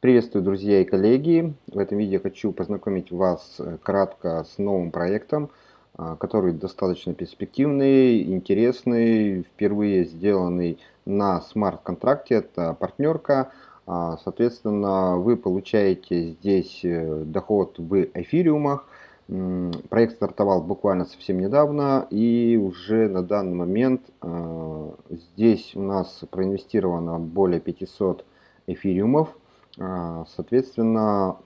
Приветствую, друзья и коллеги! В этом видео хочу познакомить вас э, кратко с новым проектом, а, который достаточно перспективный, интересный, впервые сделанный на смарт-контракте, это партнерка. А, соответственно, вы получаете здесь э, доход в эфириумах. Проект стартовал буквально совсем недавно и уже на данный момент а, здесь у нас проинвестировано более 500 эфириумов. А, соответственно,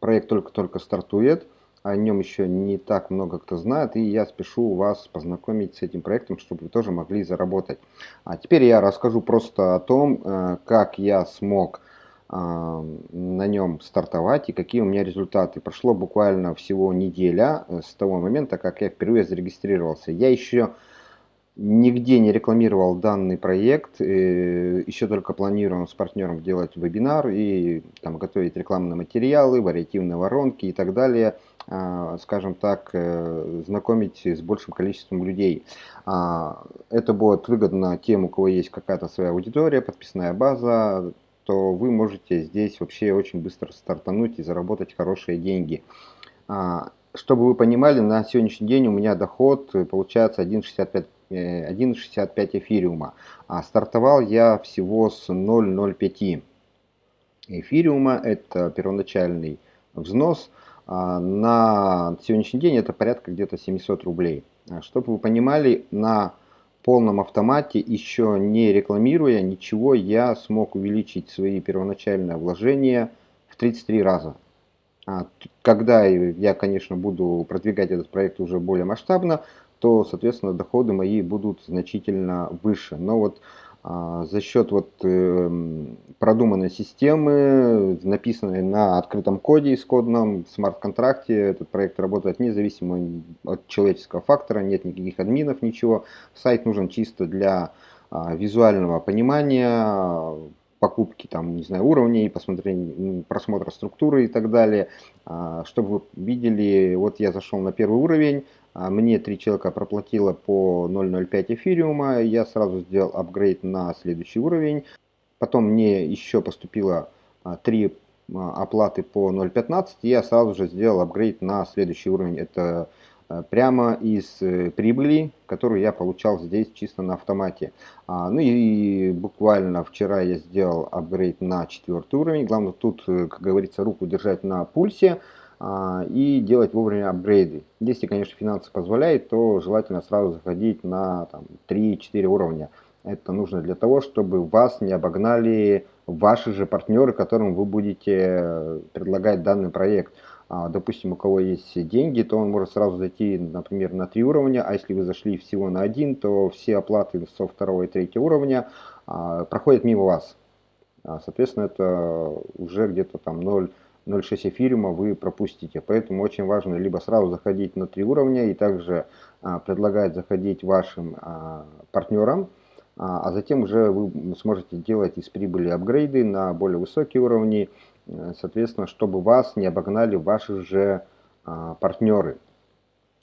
проект только-только стартует, о нем еще не так много кто знает, и я спешу вас познакомить с этим проектом, чтобы вы тоже могли заработать. А теперь я расскажу просто о том, э, как я смог а, на нем стартовать и какие у меня результаты. Прошло буквально всего неделя э, с того момента, как я впервые зарегистрировался. Я еще Нигде не рекламировал данный проект, э, еще только планируем с партнером делать вебинар и там, готовить рекламные материалы, вариативные воронки и так далее, а, скажем так, э, знакомить с большим количеством людей. А, это будет выгодно тем, у кого есть какая-то своя аудитория, подписная база, то вы можете здесь вообще очень быстро стартануть и заработать хорошие деньги. А, чтобы вы понимали, на сегодняшний день у меня доход получается 1,65 1,65 эфириума. А стартовал я всего с 0,05 эфириума. Это первоначальный взнос. А на сегодняшний день это порядка где-то 700 рублей. А чтобы вы понимали, на полном автомате, еще не рекламируя ничего, я смог увеличить свои первоначальные вложения в 33 раза. А когда я, конечно, буду продвигать этот проект уже более масштабно, то, соответственно, доходы мои будут значительно выше. Но вот а, за счет вот э, продуманной системы, написанной на открытом коде исходном, в смарт-контракте, этот проект работает независимо от человеческого фактора, нет никаких админов, ничего. Сайт нужен чисто для а, визуального понимания, покупки там, не знаю, уровней, посмотрения, просмотра структуры и так далее. А, чтобы вы видели, вот я зашел на первый уровень, мне три человека проплатило по 0.05 эфириума, я сразу сделал апгрейд на следующий уровень. Потом мне еще поступило а, три оплаты по 0.15, я сразу же сделал апгрейд на следующий уровень. Это прямо из э, прибыли, которую я получал здесь чисто на автомате. А, ну и буквально вчера я сделал апгрейд на четвертый уровень. Главное тут, э, как говорится, руку держать на пульсе а, и делать вовремя апгрейды. Если, конечно, финансы позволяют, то желательно сразу заходить на 3-4 уровня. Это нужно для того, чтобы вас не обогнали ваши же партнеры, которым вы будете предлагать данный проект. А, допустим, у кого есть деньги, то он может сразу зайти, например, на три уровня, а если вы зашли всего на один, то все оплаты со второго и третьего уровня а, проходят мимо вас. А, соответственно, это уже где-то там 0,06 эфириума вы пропустите. Поэтому очень важно либо сразу заходить на три уровня и также предлагать заходить вашим партнерам, а затем уже вы сможете делать из прибыли апгрейды на более высокие уровни, Э, соответственно, чтобы вас не обогнали ваши же а, партнеры.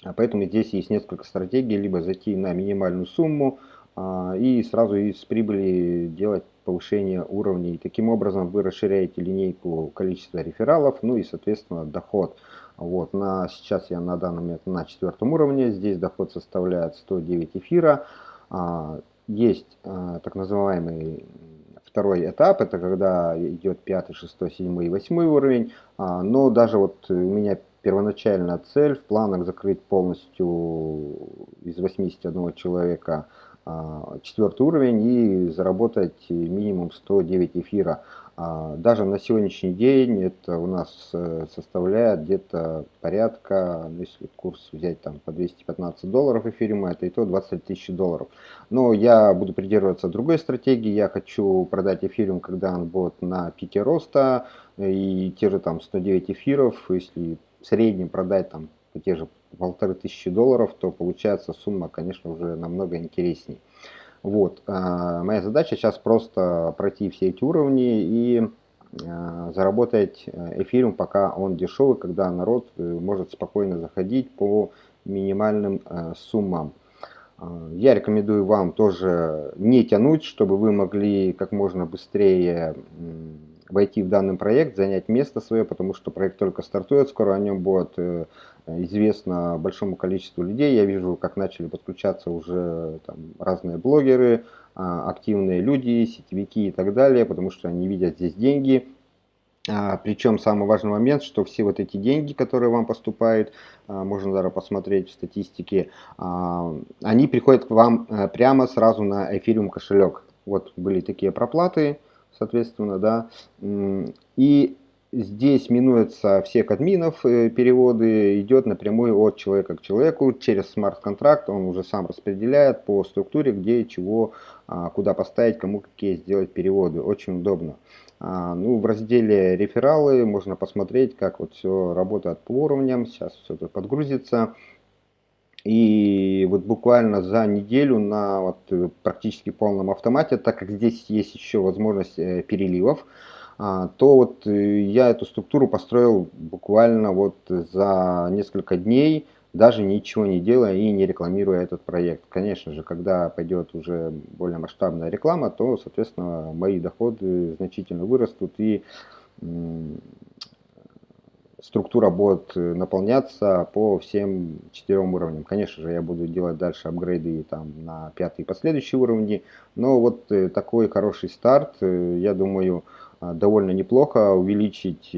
А поэтому здесь есть несколько стратегий, либо зайти на минимальную сумму а, и сразу из прибыли делать повышение уровней. Таким образом вы расширяете линейку количества рефералов, ну и соответственно доход. Вот, на, сейчас я на данный момент на четвертом уровне, здесь доход составляет 109 эфира. Есть так называемый Второй этап это когда идет пятый, шестой, седьмой и восьмой уровень. А, но даже вот у меня первоначальная цель в планах закрыть полностью из 81 человека а, четвертый уровень и заработать минимум 109 эфира. А, даже на сегодняшний день это у нас э, составляет где-то порядка, ну, если курс взять там по 215 долларов эфириума, это и то 20 тысяч долларов. Но я буду придерживаться другой стратегии, я хочу продать эфириум, когда он будет на пике роста, и те же там 109 эфиров, если в среднем продать там те же полторы тысячи долларов, то получается сумма, конечно, уже намного интереснее. Вот. А, моя задача сейчас просто пройти все эти уровни и а, заработать э, эфириум, пока он дешевый, когда народ э, может спокойно заходить по минимальным э, суммам. А, я рекомендую вам тоже не тянуть, чтобы вы могли как можно быстрее войти в данный проект, занять место свое, потому что проект только стартует, скоро о нем будет э, известно большому количеству людей. Я вижу, как начали подключаться уже там, разные блогеры, а, активные люди, сетевики и так далее, потому что они видят здесь деньги. А, причем самый важный момент, что все вот эти деньги, которые вам поступают, а, можно даже посмотреть в статистике, они приходят к вам э, прямо сразу на эфириум кошелек. Вот были такие проплаты, соответственно, да. И здесь минуются всех админов, э, переводы идет напрямую от человека к человеку через смарт-контракт, он уже сам распределяет по структуре, где чего, а, куда поставить, кому какие сделать переводы. Очень удобно. А, ну, в разделе рефералы можно посмотреть, как вот все работает по уровням. Сейчас все это подгрузится. И вот буквально за неделю на вот э, практически полном автомате, так как здесь есть еще возможность э, переливов, а, то вот э, я эту структуру построил буквально вот за несколько дней, даже ничего не делая и не рекламируя этот проект. Конечно же, когда пойдет уже более масштабная реклама, то, соответственно, мои доходы значительно вырастут и структура будет э, наполняться по всем четырем уровням. Конечно же, я буду делать дальше апгрейды там, на пятый и последующие уровни, но вот э, такой хороший старт, э, я думаю, довольно неплохо увеличить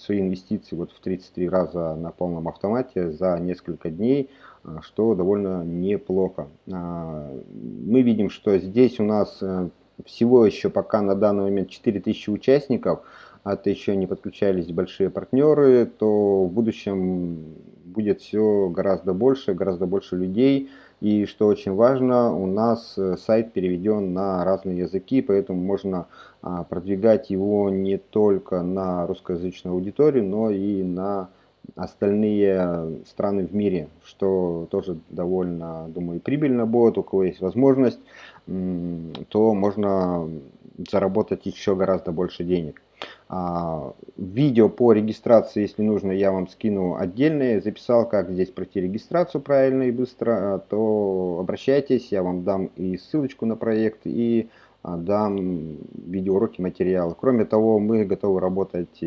свои инвестиции вот в 33 раза на полном автомате за несколько дней, что довольно неплохо. Мы видим, что здесь у нас всего еще пока на данный момент 4000 участников, а это еще не подключались большие партнеры, то в будущем будет все гораздо больше, гораздо больше людей. И что очень важно, у нас э, сайт переведен на разные языки, поэтому можно а, продвигать его не только на русскоязычную аудиторию, но и на остальные страны в мире, что тоже довольно, думаю, прибыльно будет, у кого есть возможность, то можно заработать еще гораздо больше денег. А, видео по регистрации, если нужно, я вам скину отдельное. Записал, как здесь пройти регистрацию правильно и быстро, а, то обращайтесь, я вам дам и ссылочку на проект, и а, дам видеоуроки, материалы. Кроме того, мы готовы работать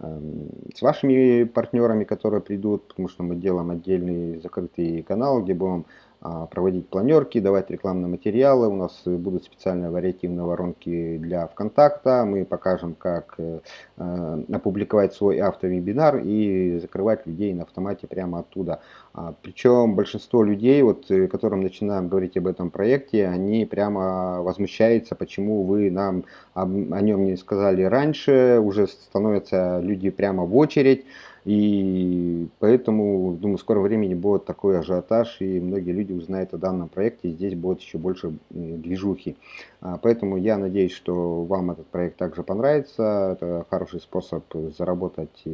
с вашими партнерами, которые придут, потому что мы делаем отдельный закрытый канал, где будем а, проводить планерки, давать рекламные материалы. У нас будут специальные вариативные воронки для ВКонтакта. Мы покажем, как э, э, опубликовать свой автовебинар и закрывать людей на автомате прямо оттуда. А, Причем большинство людей, вот, э, которым начинаем говорить об этом проекте, они прямо возмущаются, почему вы нам о нем не сказали раньше. Уже становятся люди прямо в очередь. И поэтому, думаю, в скором времени будет такой ажиотаж, и многие люди узнают о данном проекте, и здесь будет еще больше движухи. А, поэтому я надеюсь, что вам этот проект также понравится. Это хороший способ заработать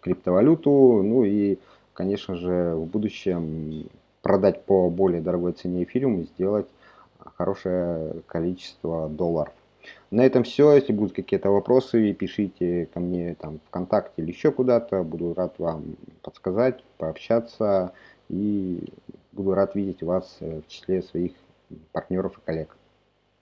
криптовалюту, ну и, конечно же, в будущем продать по более дорогой цене эфириум и сделать хорошее количество долларов. На этом все. Если будут какие-то вопросы, пишите ко мне там ВКонтакте или еще куда-то. Буду рад вам подсказать, пообщаться и буду рад видеть вас в числе своих партнеров и коллег.